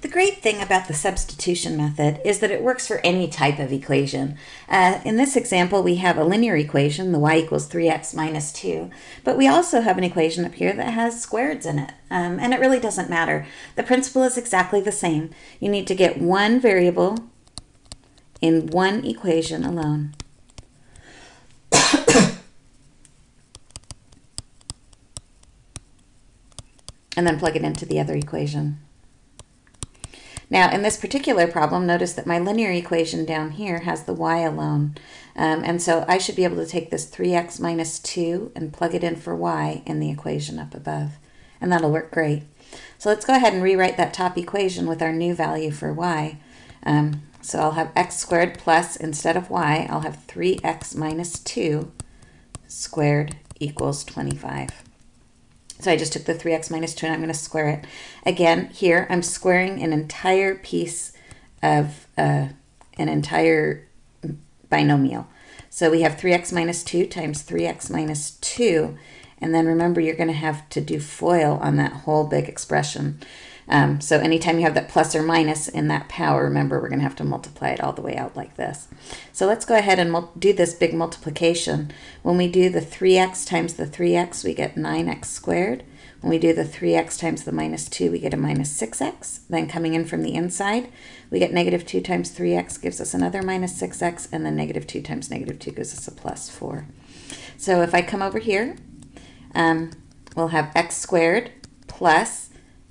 The great thing about the substitution method is that it works for any type of equation. Uh, in this example, we have a linear equation, the y equals 3x minus 2, but we also have an equation up here that has squareds in it, um, and it really doesn't matter. The principle is exactly the same. You need to get one variable in one equation alone. and then plug it into the other equation. Now, in this particular problem, notice that my linear equation down here has the y alone. Um, and so I should be able to take this 3x minus 2 and plug it in for y in the equation up above. And that'll work great. So let's go ahead and rewrite that top equation with our new value for y. Um, so I'll have x squared plus, instead of y, I'll have 3x minus 2 squared equals 25. So I just took the 3x minus 2 and I'm going to square it. Again, here I'm squaring an entire piece of uh, an entire binomial. So we have 3x minus 2 times 3x minus 2. And then remember, you're going to have to do FOIL on that whole big expression. Um, so anytime you have that plus or minus in that power, remember we're going to have to multiply it all the way out like this. So let's go ahead and do this big multiplication. When we do the 3x times the 3x, we get 9x squared. When we do the 3x times the minus 2, we get a minus 6x. Then coming in from the inside, we get negative 2 times 3x gives us another minus 6x, and then negative 2 times negative 2 gives us a plus 4. So if I come over here, um, we'll have x squared plus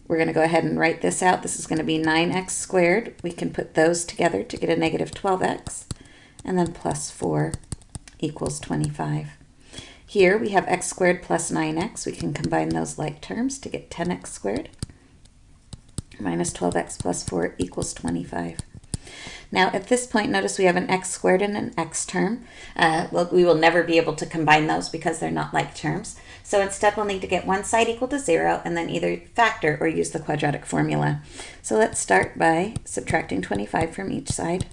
we're going to go ahead and write this out. This is going to be 9x squared. We can put those together to get a negative 12x. And then plus 4 equals 25. Here we have x squared plus 9x. We can combine those like terms to get 10x squared. Minus 12x plus 4 equals 25. Now at this point, notice we have an x squared and an x term. Uh, well, we will never be able to combine those because they're not like terms. So instead we'll need to get one side equal to zero and then either factor or use the quadratic formula. So let's start by subtracting 25 from each side.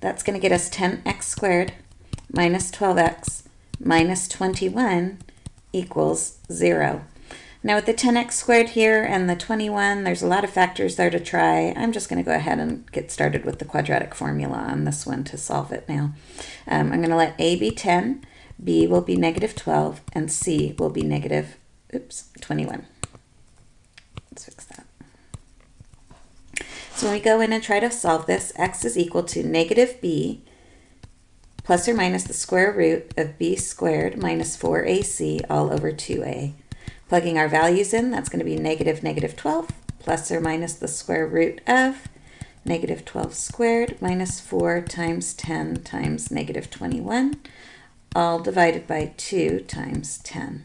That's going to get us 10x squared minus 12x minus 21 equals 0. Now with the 10x squared here and the 21, there's a lot of factors there to try. I'm just going to go ahead and get started with the quadratic formula on this one to solve it now. Um, I'm going to let a be 10 B will be negative 12, and C will be negative, oops, 21. Let's fix that. So when we go in and try to solve this, x is equal to negative b plus or minus the square root of b squared minus 4ac all over 2a. Plugging our values in, that's going to be negative negative 12 plus or minus the square root of negative 12 squared minus 4 times 10 times negative 21 all divided by 2 times 10.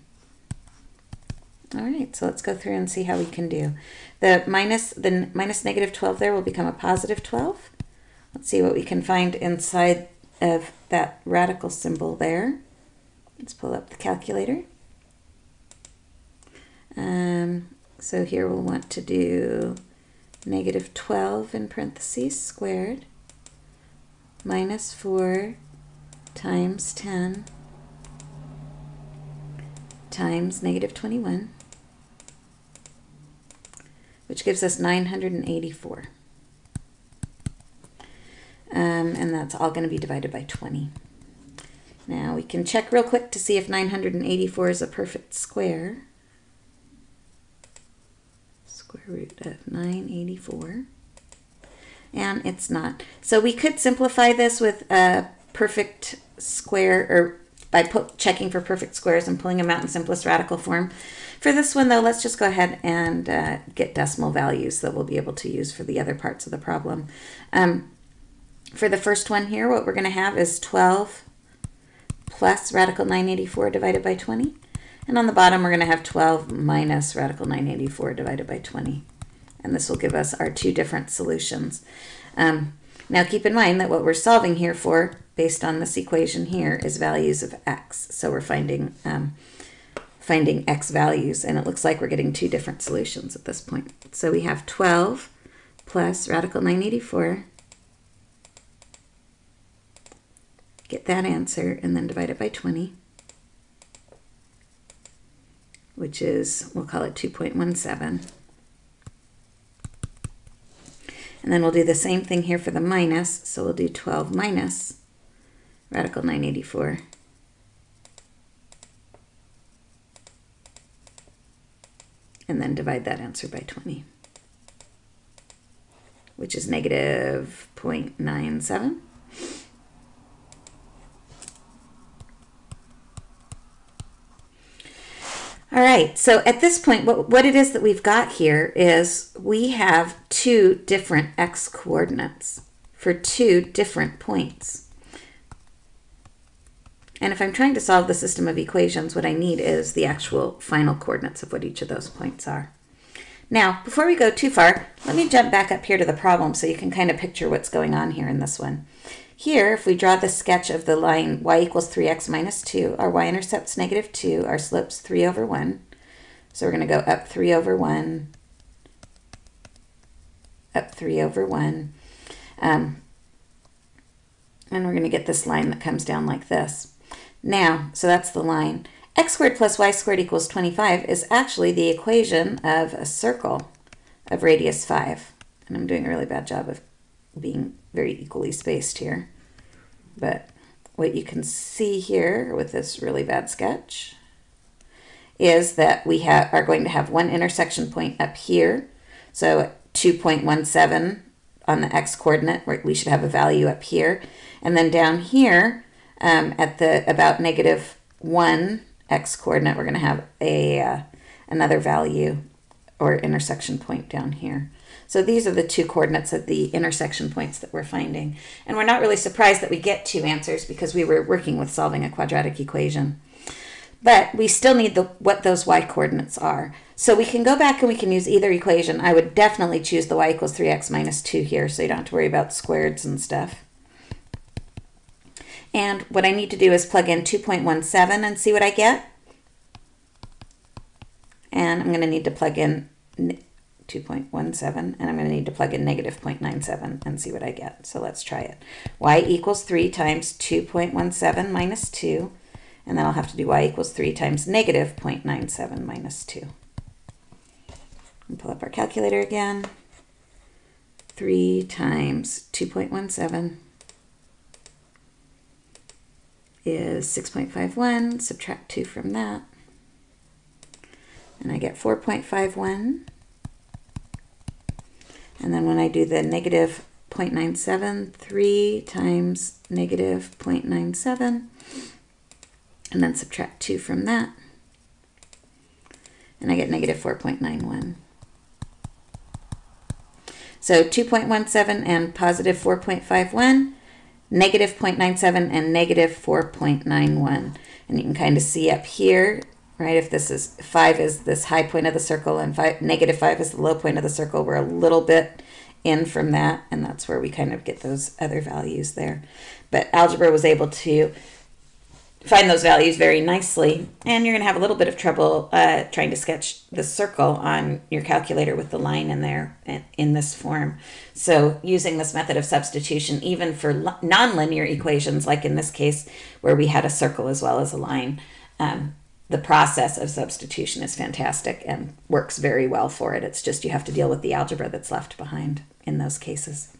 All right, so let's go through and see how we can do. The minus, the minus negative 12 there will become a positive 12. Let's see what we can find inside of that radical symbol there. Let's pull up the calculator. Um, so here we'll want to do negative 12 in parentheses squared minus 4 times 10 times negative 21, which gives us 984. Um, and that's all going to be divided by 20. Now we can check real quick to see if 984 is a perfect square. Square root of 984. And it's not. So we could simplify this with a perfect square or by checking for perfect squares and pulling them out in simplest radical form. For this one though, let's just go ahead and uh, get decimal values that we'll be able to use for the other parts of the problem. Um, for the first one here, what we're going to have is 12 plus radical 984 divided by 20. And on the bottom, we're going to have 12 minus radical 984 divided by 20. And this will give us our two different solutions. Um, now keep in mind that what we're solving here for, based on this equation here, is values of x. So we're finding, um, finding x values, and it looks like we're getting two different solutions at this point. So we have 12 plus radical 984. Get that answer, and then divide it by 20, which is, we'll call it 2.17. And then we'll do the same thing here for the minus. So we'll do 12 minus radical 984. And then divide that answer by 20, which is negative 0.97. All right, so at this point, what, what it is that we've got here is we have two different x coordinates for two different points. And if I'm trying to solve the system of equations, what I need is the actual final coordinates of what each of those points are. Now, before we go too far, let me jump back up here to the problem so you can kind of picture what's going on here in this one. Here, if we draw the sketch of the line y equals 3x minus 2, our y-intercept's negative 2, our slope's 3 over 1. So we're going to go up 3 over 1, up 3 over 1. Um, and we're going to get this line that comes down like this. Now, so that's the line. x squared plus y squared equals 25 is actually the equation of a circle of radius 5. And I'm doing a really bad job of being very equally spaced here. But what you can see here with this really bad sketch is that we have are going to have one intersection point up here. So 2.17 on the x coordinate, we should have a value up here. And then down here um, at the about negative 1 x coordinate, we're going to have a uh, another value or intersection point down here. So these are the two coordinates of the intersection points that we're finding. And we're not really surprised that we get two answers because we were working with solving a quadratic equation. But we still need the what those y coordinates are. So we can go back and we can use either equation. I would definitely choose the y equals 3x minus 2 here so you don't have to worry about squareds and stuff. And what I need to do is plug in 2.17 and see what I get. And I'm going to need to plug in 2.17, and I'm going to need to plug in negative 0.97 and see what I get. So let's try it. y equals 3 times 2.17 minus 2, and then I'll have to do y equals 3 times negative 0.97 minus 2. And pull up our calculator again. 3 times 2.17 is 6.51. Subtract 2 from that. And I get 4.51. And then when I do the negative 0.97, 3 times negative 0.97, and then subtract 2 from that, and I get negative 4.91. So 2.17 and positive 4.51, negative 0.97 and negative 4.91. And you can kind of see up here right? If this is 5 is this high point of the circle and five, negative 5 is the low point of the circle, we're a little bit in from that, and that's where we kind of get those other values there. But algebra was able to find those values very nicely, and you're going to have a little bit of trouble uh, trying to sketch the circle on your calculator with the line in there in this form. So using this method of substitution, even for nonlinear equations, like in this case, where we had a circle as well as a line, um, the process of substitution is fantastic and works very well for it. It's just you have to deal with the algebra that's left behind in those cases.